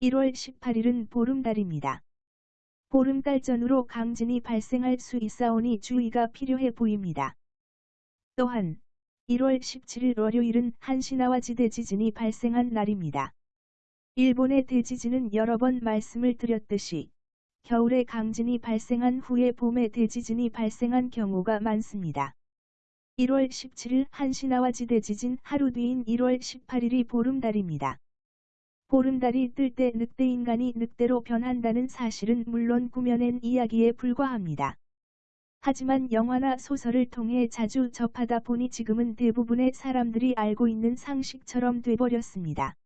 1월 18일은 보름달입니다. 보름달 전후로 강진이 발생할 수 있사오니 주의가 필요해 보입니다. 또한 1월 17일 월요일은 한시나와 지 대 지진이 발생한 날입니다. 일본의 대지진은 여러 번 말씀을 드렸듯이 겨울에 강진이 발생한 후에 봄에 대지진이 발생한 경우가 많습니다. 1월 17일 한시나와 지 대 지진 하루 뒤인 1월 18일이 보름달입니다. 보름달이 뜰 때 늑대인간이 늑대로 변한다는 사실은 물론 구면엔 이야기에 불과합니다. 하지만 영화나 소설을 통해 자주 접하다 보니 지금은 대부분의 사람들이 알고 있는 상식처럼 돼버렸습니다.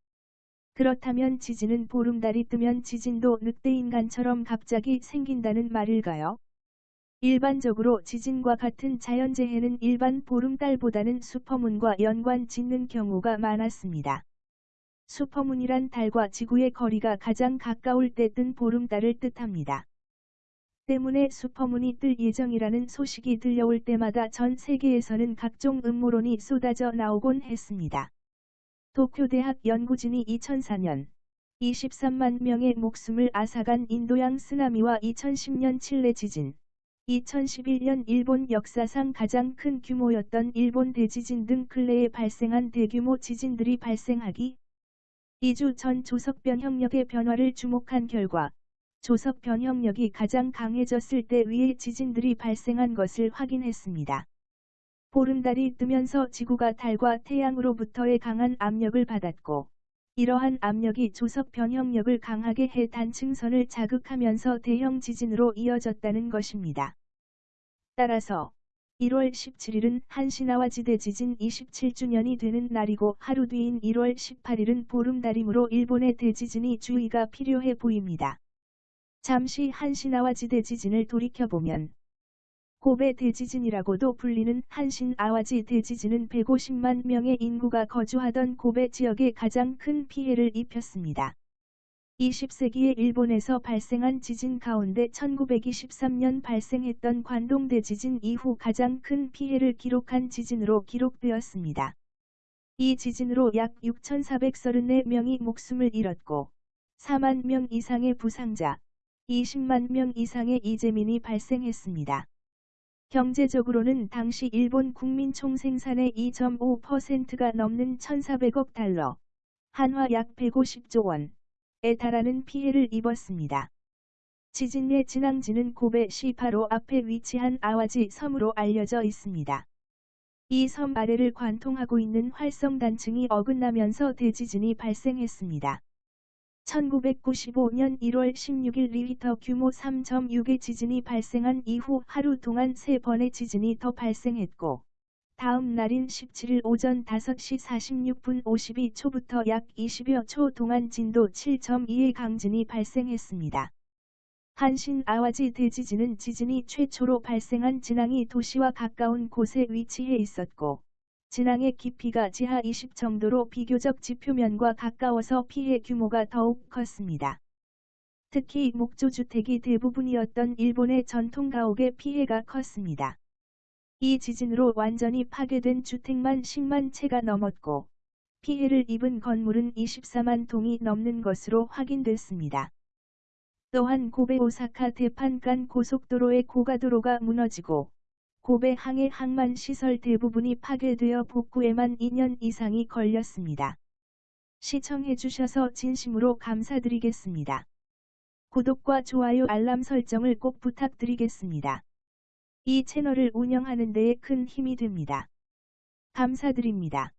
그렇다면 지진은 보름달이 뜨면 지진도 늑대인간처럼 갑자기 생긴다는 말일까요? 일반적으로 지진과 같은 자연재해는 일반 보름달보다는 슈퍼문과 연관 짓는 경우가 많았습니다. 슈퍼문이란 달과 지구의 거리가 가장 가까울 때 뜬 보름달을 뜻합니다. 때문에 슈퍼문이 뜰 예정이라는 소식이 들려올 때마다 전 세계에서는 각종 음모론이 쏟아져 나오곤 했습니다. 도쿄대학 연구진이 2004년 23만 명의 목숨을 앗아간 인도양 쓰나미와 2010년 칠레 지진, 2011년 일본 역사상 가장 큰 규모였던 일본 대지진 등 근래에 발생한 대규모 지진들이 발생하기 2주 전 조석 변형력의 변화를 주목한 결과 조석 변형력이 가장 강해졌을 때 위의 지진들이 발생한 것을 확인했습니다. 보름달이 뜨면서 지구가 달과 태양으로부터의 강한 압력을 받았고 이러한 압력이 조석 변형력을 강하게 해 단층선을 자극하면서 대형 지진으로 이어졌다는 것입니다. 따라서 1월 17일은 한시나와 지대 지진 27주년이 되는 날이고 하루 뒤인 1월 18일은 보름달이므로 일본의 대지진이 주의가 필요해 보입니다. 잠시 한시나와 지대 지진을 돌이켜보면 고베 대지진이라고도 불리는 한신 아와지 대지진은 150만 명의 인구가 거주하던 고베 지역에 가장 큰 피해를 입혔습니다. 20세기에 일본에서 발생한 지진 가운데 1923년 발생했던 관동 대지진 이후 가장 큰 피해를 기록한 지진으로 기록되었습니다. 이 지진으로 약 6,434명이 목숨을 잃었고 4만 명 이상의 부상자, 20만 명 이상의 이재민이 발생했습니다. 경제적으로는 당시 일본 국민 총생산의 2.5%가 넘는 1,400억 달러, 한화 약 150조 원 에 달하는 피해를 입었습니다. 지진의 진앙지는 고베 시 바로 앞에 위치한 아와지 섬으로 알려져 있습니다. 이 섬 아래를 관통하고 있는 활성 단층이 어긋나면서 대지진이 발생했습니다. 1995년 1월 16일 리히터 규모 3.6의 지진이 발생한 이후 하루 동안 3번의 지진이 더 발생했고 다음 날인 17일 오전 5시 46분 52초부터 약 20여 초 동안 진도 7.2의 강진이 발생했습니다. 한신 아와지 대지진은 지진이 최초로 발생한 진앙이 도시와 가까운 곳에 위치해 있었고 진앙의 깊이가 지하 20 정도로 비교적 지표면과 가까워서 피해 규모가 더욱 컸습니다. 특히 목조주택이 대부분이었던 일본의 전통 가옥의 피해가 컸습니다. 이 지진으로 완전히 파괴된 주택만 10만 채가 넘었고 피해를 입은 건물은 24만 동이 넘는 것으로 확인됐습니다. 또한 고베 오사카 대판간 고속도로의 고가도로가 무너지고 고베 항해 항만 시설 대부분이 파괴되어 복구에만 2년 이상이 걸렸습니다. 시청해주셔서 진심으로 감사드리겠습니다. 구독과 좋아요 알람 설정을 꼭 부탁드리겠습니다. 이 채널을 운영하는 데에 큰 힘이 됩니다. 감사드립니다.